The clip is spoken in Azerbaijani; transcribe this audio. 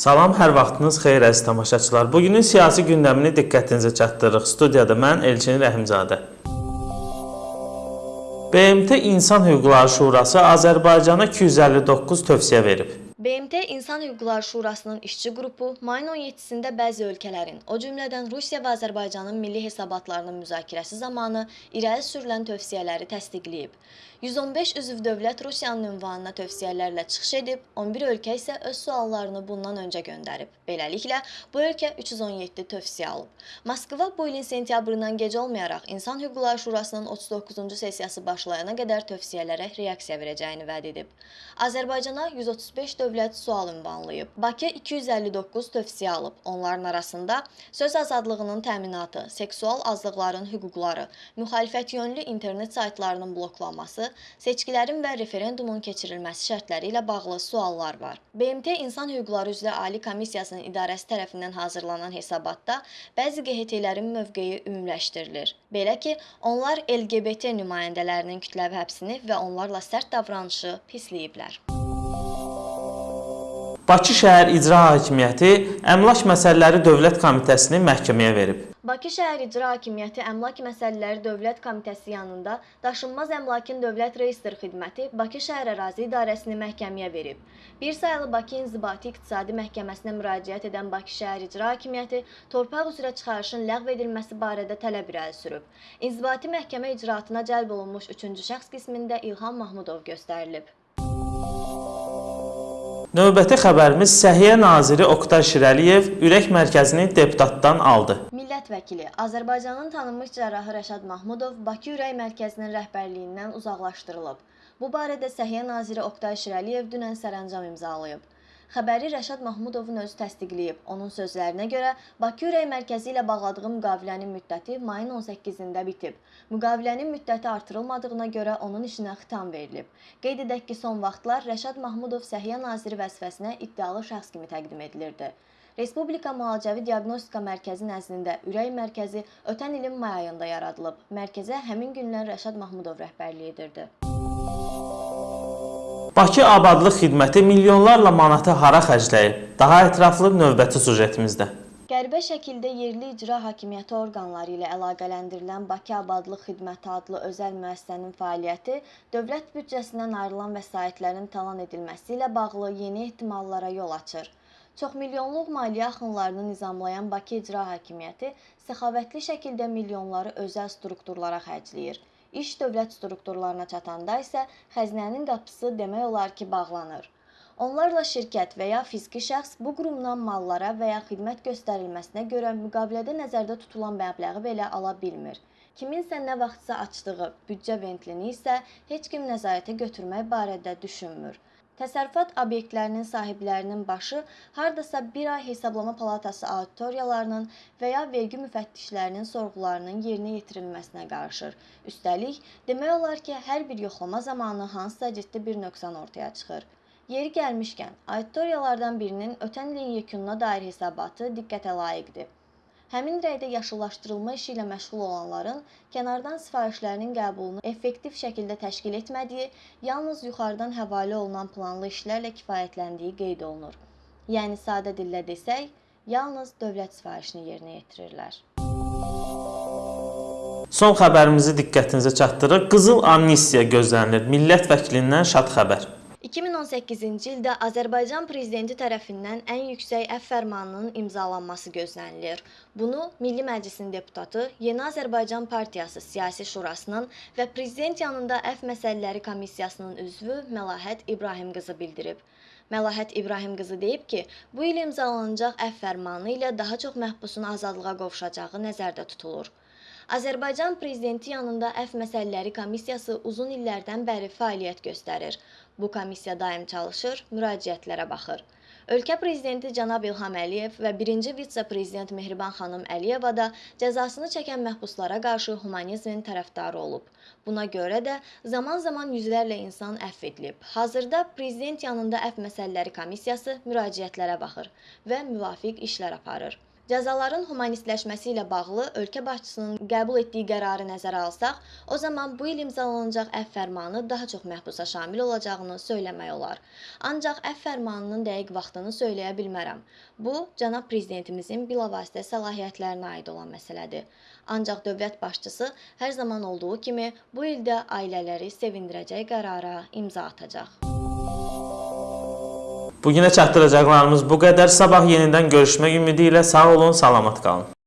Salam, hər vaxtınız xeyir əziz tamaşaçılar. Bugünün siyasi gündəmini diqqətinizə çatdırırıq. Studiyada mən Elçin Rəhimzadə. BMT İnsan Hüquqları Şurası Azərbaycana 259 tövsiyə verib. BMT İnsan Hüquqları Şurasının işçi qrupu mayın 17-sində bəzi ölkələrin, o cümlədən Rusiya və Azərbaycanın milli hesabatlarının müzakirəsi zamanı irəli sürülən tövsiyələri təsdiqləyib. 115 üzv dövlət Rusiyanın ünvanına tövsiyələrlə çıxış edib, 11 ölkə isə öz suallarını bundan öncə göndərib. Beləliklə, bu ölkə 317 tövsiyə alıb. Moskva bu ilin sentyabrından gec olmayaraq İnsan Hüquqları Şurasının 39-cu sessiyası başlayana qədər tövsiyələrə reaksiya verəcəyini vəd edib. Azərbaycana 135 dövlət sual ünvanlayıb. Bakı 259 tövsiyə alıb. Onların arasında söz azadlığının təminatı, seksual azlıqların hüquqları, müxalifət yönlü internet saytlarının bloklanması, seçkilərin və referendumun keçirilməsi şərtləri ilə bağlı suallar var. BMT İnsan Hüquqları üzrə Ali Komissiyasının idarəsi tərəfindən hazırlanan hesabatda bəzi QHT-lərin mövqeyi ümumiləşdirilir. Belə ki, onlar LGBT nümayəndələrinin kütləvi həbsini və onlarla sərt davranışı pisləyiblər. Bakı şəhər İcra Hakimiyyəti Əmlak Məsələləri Dövlət Komitəsini məhkəməyə verib. Bakı şəhər İcra Hakimiyyəti Əmlak Məsələləri Dövlət Komitəsi yanında Daşınmaz Əmlakın Dövlət Reyestr Xidməti Bakı Şəhər Ərazi İdarəsini məhkəməyə verib. Bir sayılı Bakı İnzibati İqtisadi Məhkəməsinə müraciət edən Bakı şəhər İcra Hakimiyyəti torpaq üzrə çıxarışın ləğv edilməsi barədə tələb irəli sürüb. İnzibati məhkəmə icraatına cəlb olunmuş 3-cü şəxs qismində İlham Mahmudov göstərilib. Növbəti xəbərimiz Səhiyyə naziri Oqtay Şirəliyev ürək mərkəzini deputatdan aldı. Millət vəkili Azərbaycanın tanınmış cərrahı Rəşad Mahmudov Bakı Ürək Mərkəzinin rəhbərliyindən uzaqlaşdırılıb. Bu barədə Səhiyyə naziri Oqtay Şirəliyev dünən sərəncam imzalayıb. Xəbəri Rəşad Mahmudovun özü təsdiqləyib. Onun sözlərinə görə Bakı Ürək Mərkəzi ilə bağladığı müqavilənin müddəti mayın 18-də bitib. Müqavilənin müddəti artırılmadığına görə onun işinə xitam verilib. Qeyd edək ki, son vaxtlar Rəşad Mahmudov Səhiyyə naziri vəzifəsinə iddialı şəxs kimi təqdim edilirdi. Respublika Müalicəvi Diaqnostika Mərkəzi nəzdində ürək mərkəzi ötən ilin may ayında yaradılıb. Mərkəzə həmin gündən Rəşad Mahmudov rəhbərlik edirdi. Bakı Abadlıq Xidməti milyonlarla manatı hara xərcləyib? Daha ətraflı növbəti sujetimizdə. Qəribə şəkildə yerli icra hakimiyyəti orqanları ilə əlaqələndirilən Bakı Abadlıq Xidməti adlı özəl müəssisənin fəaliyyəti dövlət büdcəsindən ayrılan vəsaitlərin talan edilməsi ilə bağlı yeni ehtimallara yol açır. Çoxmilyonluq maliyyə axınlarını nizamlayan Bakı İcra Hakimiyyəti səxavətli şəkildə milyonları özəl strukturlara xərcləyir. İş dövlət strukturlarına çatanda isə xəzinənin qapısı demək olar ki, bağlanır. Onlarla şirkət və ya fiziki şəxs bu qurumdan mallara və ya xidmət göstərilməsinə görə müqavilədə nəzərdə tutulan məbləği belə ala bilmir. Kiminsə nə vaxtsa açdığı büdcə ventlini isə heç kim nəzarətə götürmək barədə düşünmür. Təsərrüfat obyektlərinin sahiblərinin başı hardasa bir ay hesablama palatası auditoriyalarının və ya vergi müfəttişlərinin sorğularının yerinə yetirilməsinə qarışır. Üstəlik, demək olar ki, hər bir yoxlama zamanı hansısa ciddi bir nöqsan ortaya çıxır. Yeri gəlmişkən, auditoriyalardan birinin ötən ilin yekununa dair hesabatı diqqətə layiqdir. Həmin rəydə yaşıllaşdırılma işi ilə məşğul olanların kənardan sifarişlərinin qəbulunu effektiv şəkildə təşkil etmədiyi, yalnız yuxarıdan həvalə olunan planlı işlərlə kifayətləndiyi qeyd olunur. Yəni sadə dillə desək, yalnız dövlət sifarişini yerinə yetirirlər. Son xəbərimizi diqqətinizə çatdırırıq. Qızıl amnistiya gözlənilir. Millət vəkilindən şad xəbər. 2018-ci ildə Azərbaycan prezidenti tərəfindən ən yüksək əfv fərmanının imzalanması gözlənilir. Bunu Milli Məclisin deputatı, Yeni Azərbaycan Partiyası Siyasi Şurasının və prezident yanında əfv məsələləri komissiyasının üzvü Məlahət İbrahim qızı bildirib. Məlahət İbrahim qızı deyib ki, bu il imzalanacaq əfv fərmanı ilə daha çox məhbusun azadlığa qovuşacağı nəzərdə tutulur. Azərbaycan prezidenti yanında əfv məsələləri komissiyası uzun illərdən bəri fəaliyyət göstərir. Bu komissiya daim çalışır, müraciətlərə baxır. Ölkə prezidenti cənab İlham Əliyev və 1-ci vitse-prezident Mehriban xanım Əliyeva da cəzasını çəkən məhbuslara qarşı humanizmin tərəfdarı olub. Buna görə də zaman-zaman yüzlərlə insan əfv edilib. Hazırda prezident yanında əfv məsələləri komissiyası müraciətlərə baxır və müvafiq işlər aparır. Cəzaların humanistləşməsi ilə bağlı ölkə başçısının qəbul etdiyi qərarı nəzərə alsaq, o zaman bu il imzalanacaq əfv fərmanı daha çox məhbusa şamil olacağını söyləmək olar. Ancaq əfv fərmanının dəqiq vaxtını söyləyə bilmərəm. Bu, cənab prezidentimizin bilavasitə səlahiyyətlərinə aid olan məsələdir. Ancaq dövlət başçısı hər zaman olduğu kimi bu ildə ailələri sevindirəcək qərara imza atacaq. Bu günə çatdıracaqlarımız bu qədər. Sabah yenidən görüşmək ümidi ilə sağ olun, salamat qalın.